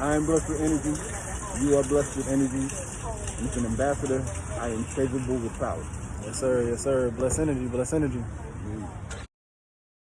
I am blessed with energy. You are blessed with energy. Mr. an ambassador, I am capable with power. Yes, sir. Yes, sir. Bless energy. Bless energy. Mm.